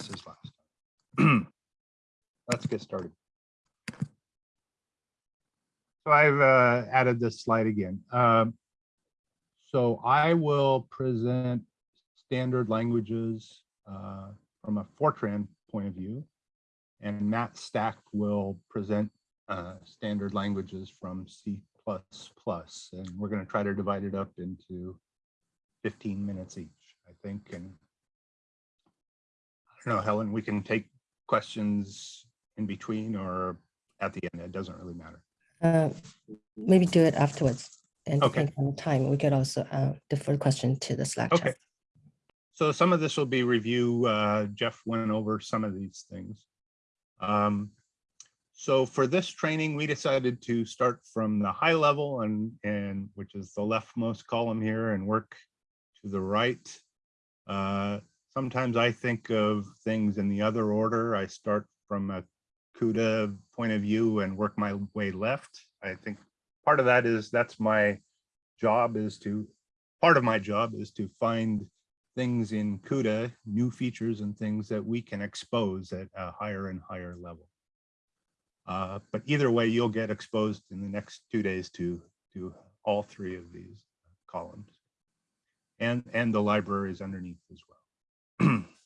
as last time. Let's get started. So I've uh, added this slide again. Um, So I will present standard languages uh, from a Fortran point of view. And Matt Stack will present uh, standard languages from C++. And we're going to try to divide it up into 15 minutes each, I think. And don't know, Helen, we can take questions in between or at the end. It doesn't really matter. Uh, Maybe do it afterwards. And Okay. depending on the time, we could also uh, defer the question to the Slack Okay. chat. So some of this will be review. Uh, Jeff went over some of these things. Um, so for this training, we decided to start from the high level and, and which is the leftmost column here and work to the right. Uh, sometimes I think of things in the other order. I start from a CUDA point of view and work my way left. I think part of that is that's my job is to, part of my job is to find things in CUDA, new features and things that we can expose at a higher and higher level. Uh, but either way, you'll get exposed in the next two days to, to all three of these columns. And, and the libraries underneath as well.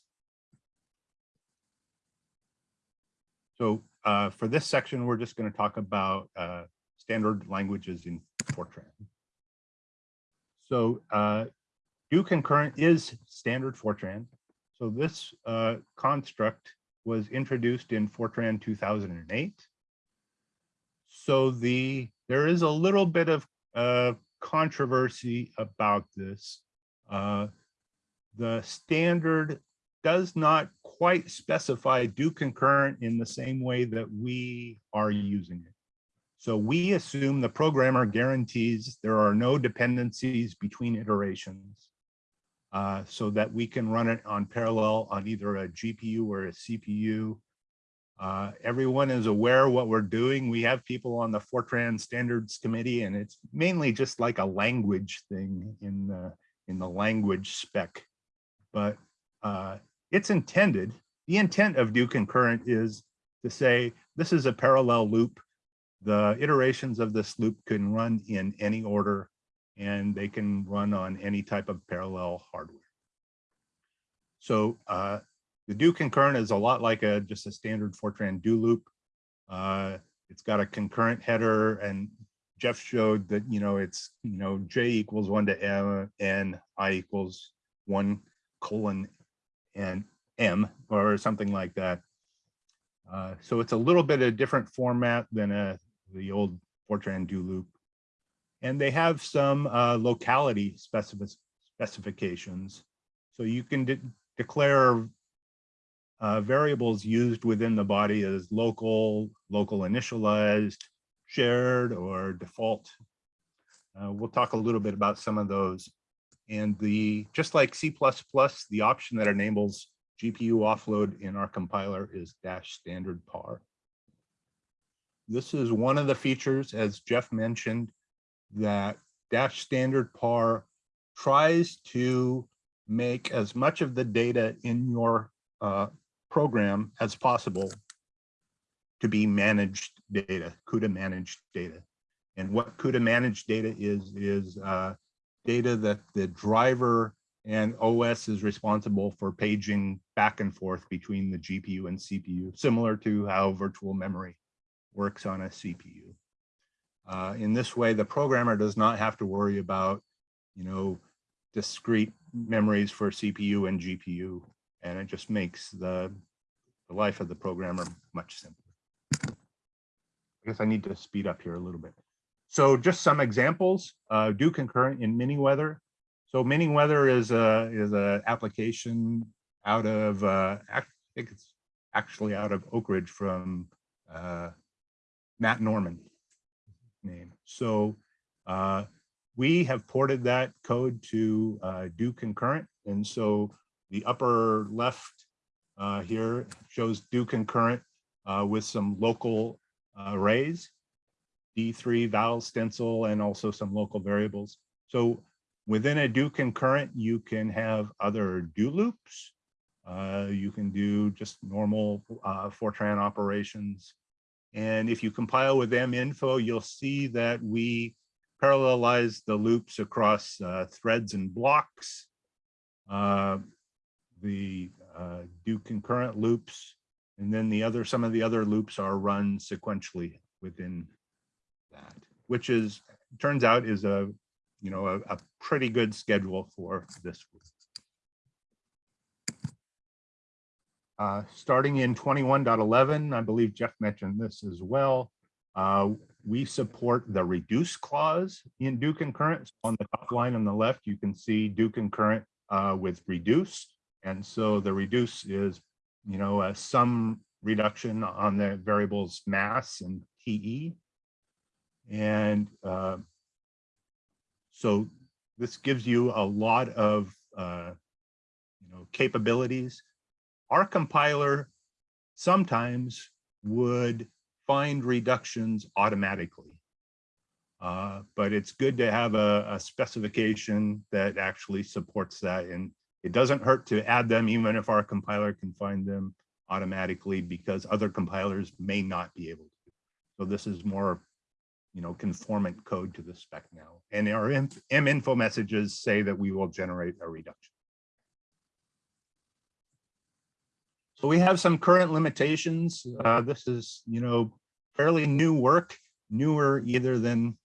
So uh, for this section, we're just going to talk about uh, standard languages in Fortran. So uh, do concurrent is standard Fortran. So this uh, construct was introduced in Fortran 2008. So the there is a little bit of uh, controversy about this. Uh, the standard does not quite specify do concurrent in the same way that we are using it. So we assume the programmer guarantees there are no dependencies between iterations uh, so that we can run it on parallel on either a GPU or a CPU. Uh, everyone is aware what we're doing. We have people on the Fortran standards committee and it's mainly just like a language thing in the, in the language spec. But uh, it's intended, the intent of do concurrent is to say, this is a parallel loop. The iterations of this loop can run in any order and they can run on any type of parallel hardware. So uh, the do concurrent is a lot like a just a standard Fortran do loop. Uh, it's got a concurrent header and Jeff showed that, you know, it's, you know, J equals one to M and I equals one colon and M or something like that. Uh, so it's a little bit of a different format than a, the old Fortran do loop. And they have some uh, locality specific specifications. So you can de declare uh, variables used within the body as local, local initialized, shared, or default. Uh, we'll talk a little bit about some of those. And the just like C++, the option that enables GPU offload in our compiler is dash standard par. This is one of the features, as Jeff mentioned, that dash standard par tries to make as much of the data in your uh, program as possible to be managed data, CUDA managed data. And what CUDA managed data is, is uh, data that the driver and OS is responsible for paging back and forth between the GPU and CPU, similar to how virtual memory works on a CPU. Uh, in this way, the programmer does not have to worry about, you know, discrete memories for CPU and GPU, and it just makes the, the life of the programmer much simpler. I guess I need to speed up here a little bit. So just some examples, uh, do concurrent in Miniweather. So Miniweather is a is a application out of uh, I think it's actually out of Oak Ridge from uh, Matt Norman name. So uh, we have ported that code to uh, do concurrent, and so the upper left uh, here shows do concurrent uh, with some local arrays, D3 val stencil, and also some local variables. So within a do concurrent, you can have other do loops. Uh, you can do just normal uh, Fortran operations. And if you compile with M info, you'll see that we parallelize the loops across uh, threads and blocks. Uh, the uh, do concurrent loops, and then the other, some of the other loops are run sequentially within which is, turns out is a, you know, a, a pretty good schedule for this. Uh, starting in 21.11, I believe Jeff mentioned this as well. Uh, we support the reduce clause in do concurrent. On the top line on the left, you can see do concurrent uh, with reduce. And so the reduce is, you know, some reduction on the variables mass and TE. And uh, so this gives you a lot of, uh, you know, capabilities. Our compiler sometimes would find reductions automatically. Uh, but it's good to have a, a, specification that actually supports that. And it doesn't hurt to add them even if our compiler can find them automatically because other compilers may not be able to. So this is more, you know, conformant code to the spec now. And our M, M info messages say that we will generate a reduction. So we have some current limitations. Uh, this is, you know, fairly new work, newer either than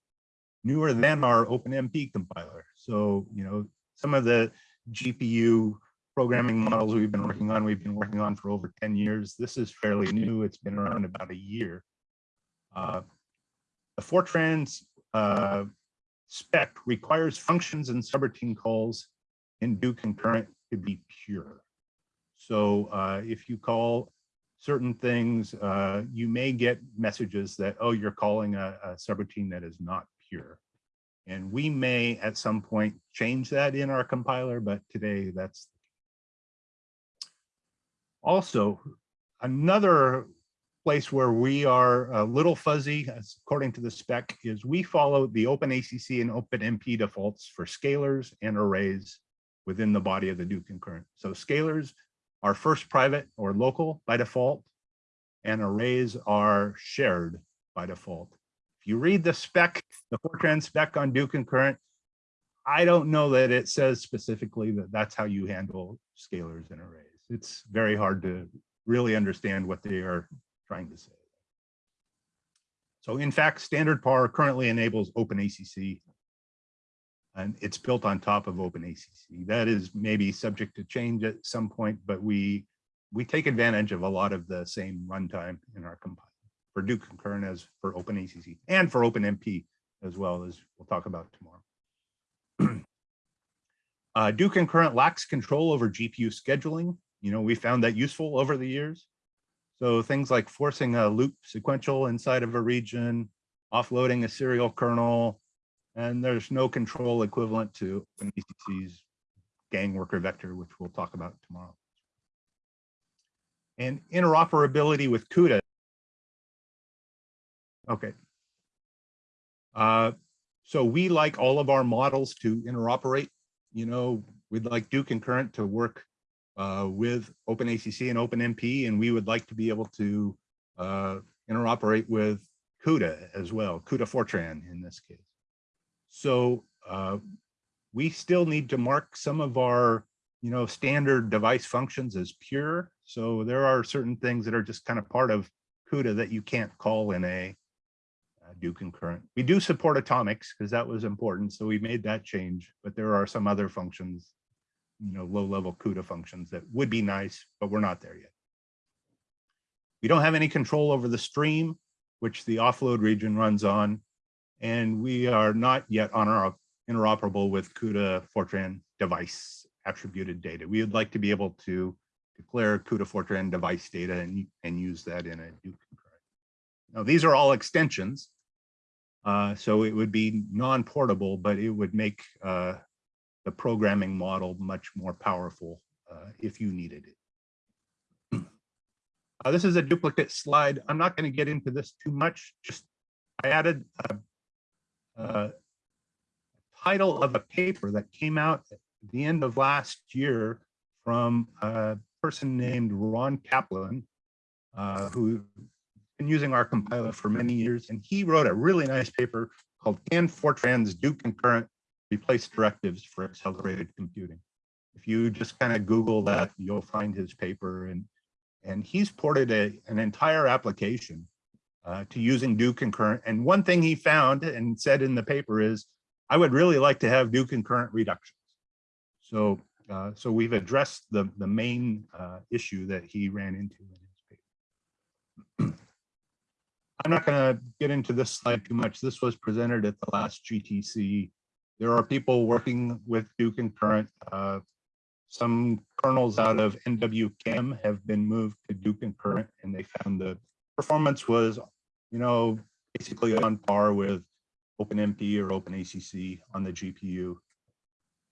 newer than our OpenMP compiler. So, you know, some of the GPU programming models we've been working on, we've been working on for over 10 years. This is fairly new. It's been around about a year. Uh, the Fortran uh, spec requires functions and subroutine calls in do concurrent to be pure. So uh, if you call certain things, uh, you may get messages that, oh, you're calling a, a subroutine that is not pure. And we may at some point change that in our compiler, but today that's. Also, another place where we are a little fuzzy, according to the spec, is we follow the OpenACC and OpenMP defaults for scalars and arrays within the body of the do concurrent. So scalars are first private or local by default, and arrays are shared by default. If you read the spec, the Fortran spec on do concurrent, I don't know that it says specifically that that's how you handle scalars and arrays. It's very hard to really understand what they are trying to say. So in fact, standard PAR currently enables OpenACC and it's built on top of OpenACC. That is maybe subject to change at some point, but we we take advantage of a lot of the same runtime in our compiler for do concurrent as for OpenACC and for OpenMP as well as we'll talk about tomorrow. uh, do concurrent lacks control over GPU scheduling. You know, we found that useful over the years. So things like forcing a loop sequential inside of a region, offloading a serial kernel, and there's no control equivalent to OpenACC's gang worker vector, which we'll talk about tomorrow. And interoperability with CUDA. Okay. Uh, so we like all of our models to interoperate. You know, we'd like do concurrent to work uh, with OpenACC and OpenMP, and we would like to be able to uh, interoperate with CUDA as well, CUDA Fortran in this case. So uh, we still need to mark some of our, you know, standard device functions as pure. So there are certain things that are just kind of part of CUDA that you can't call in a uh, do concurrent. We do support atomics because that was important. So we made that change, but there are some other functions, you know, low level CUDA functions that would be nice, but we're not there yet. We don't have any control over the stream, which the offload region runs on and we are not yet on our interoperable with CUDA Fortran device attributed data. We would like to be able to declare CUDA Fortran device data and, and use that in a concurrent. Now, these are all extensions. Uh, so it would be non-portable, but it would make uh, the programming model much more powerful uh, if you needed it. Uh, this is a duplicate slide. I'm not going to get into this too much. Just I added a uh, title of a paper that came out at the end of last year from a person named Ron Caplan, uh, who been using our compiler for many years, and he wrote a really nice paper called Can Fortrans Do Concurrent Replace Directives for Accelerated Computing? If you just kind of Google that, you'll find his paper and and he's ported a, an entire application uh, to using do concurrent. And one thing he found and said in the paper is, I would really like to have do concurrent reductions. So, uh, so we've addressed the, the main uh, issue that he ran into in his paper. I'm not going to get into this slide too much. This was presented at the last GTC. There are people working with do concurrent. Uh, some kernels out of NWChem have been moved to do concurrent and they found the performance was, you know, basically on par with OpenMP or OpenACC on the GPU.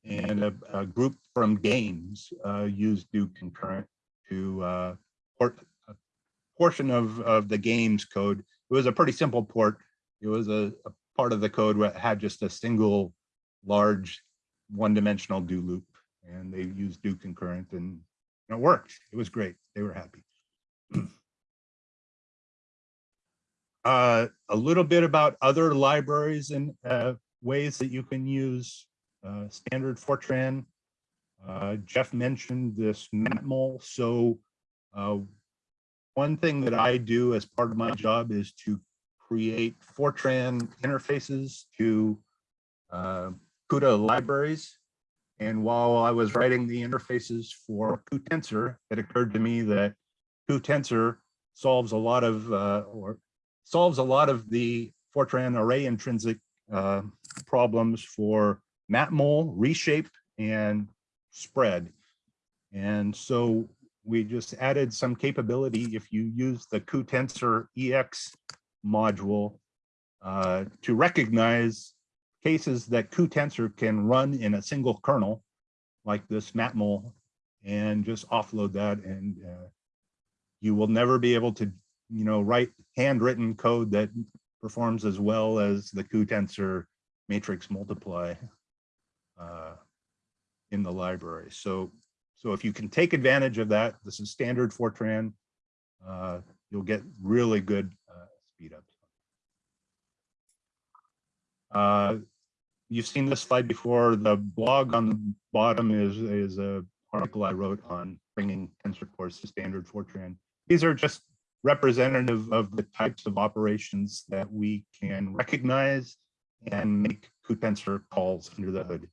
And a, a group from GAMESS uh, used do concurrent to uh, port a portion of, of the GAMESS code. It was a pretty simple port. It was a, a part of the code that had just a single large one-dimensional do loop and they used do concurrent and it worked. It was great. They were happy. uh, a little bit about other libraries and uh, ways that you can use uh, standard Fortran. Uh, Jeff mentioned this Matmul. So uh, one thing that I do as part of my job is to create Fortran interfaces to uh, CUDA libraries. And while I was writing the interfaces for cuTensor, it occurred to me that cuTensor solves a lot of, uh, or solves a lot of the Fortran array intrinsic uh, problems for matmul, reshape, and spread. And so we just added some capability if you use the cuTensor EX module uh, to recognize cases that cuTensor can run in a single kernel like this matmul and just offload that and uh, you will never be able to you know write handwritten code that performs as well as the cuTensor matrix multiply uh, in the library. So so if you can take advantage of that this is standard Fortran uh, you'll get really good uh, speed ups uh, you've seen this slide before. The blog on the bottom is, is a article I wrote on bringing tensor cores to standard Fortran. These are just representative of the types of operations that we can recognize and make cuTensor calls under the hood.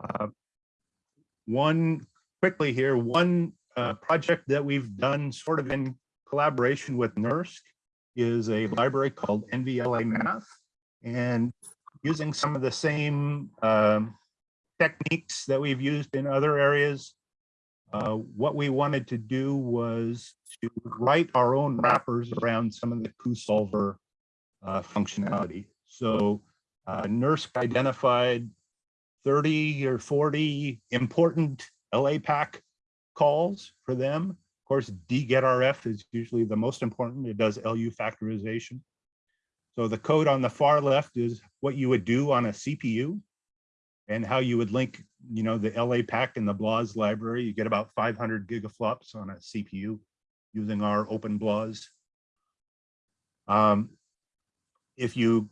Uh, one quickly here, one uh, project that we've done sort of in collaboration with NERSC is a library called NVLA Math. And using some of the same um, techniques that we've used in other areas, uh, what we wanted to do was to write our own wrappers around some of the cuSolver uh, functionality. So uh, NERSC identified 30 or 40 important LAPACK calls for them of course, dgetrf is usually the most important. It does LU factorization. So the code on the far left is what you would do on a CPU and how you would link, you know, the LA pack and the BLAS library. You get about 500 gigaflops on a CPU using our OpenBLAS. Um, if you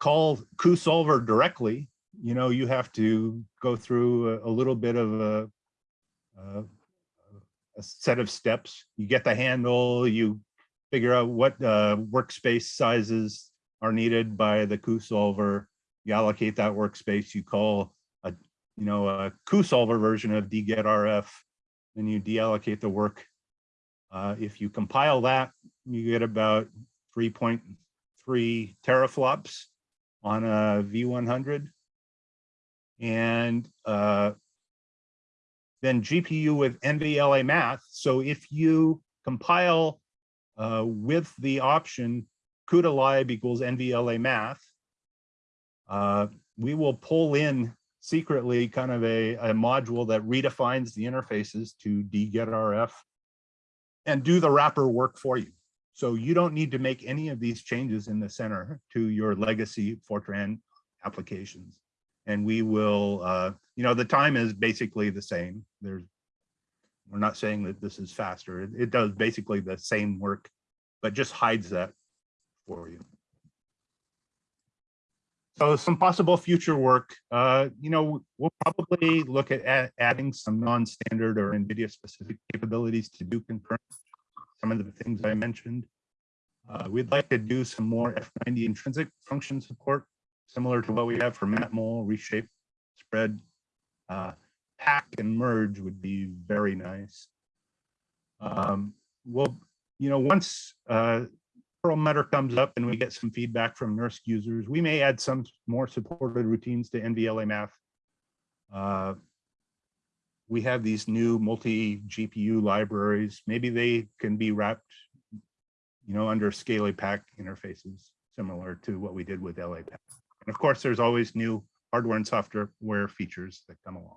call cuSolver directly, you know, you have to go through a, a little bit of a, a a set of steps. You get the handle, you figure out what uh, workspace sizes are needed by the cuSolver. You allocate that workspace, you call a, you know, a cuSolver version of dgetrf, then you deallocate the work. Uh, if you compile that, you get about 3.3 teraflops on a V100. And uh, then GPU with NVLA math. So if you compile uh, with the option CUDA lib equals NVLA math, uh, we will pull in secretly kind of a, a module that redefines the interfaces to dgetrf and do the wrapper work for you. So you don't need to make any of these changes in the center to your legacy Fortran applications. And we will, uh, you know, the time is basically the same. There's, we're not saying that this is faster. It, it does basically the same work, but just hides that for you. So some possible future work, uh, you know, we'll probably look at add- adding some non-standard or NVIDIA specific capabilities to do concurrent. Some of the things I mentioned. Uh, we'd like to do some more F90 intrinsic function support, similar to what we have for Matmul, reshape, spread. Uh, pack and merge would be very nice. Um, well, you know, once, uh, Perlmutter comes up and we get some feedback from NERSC users, we may add some more supported routines to NVLA math. Uh, we have these new multi GPU libraries. Maybe they can be wrapped, you know, under ScaLAPACK interfaces, similar to what we did with LAPACK. And of course, there's always new hardware and software features that come along.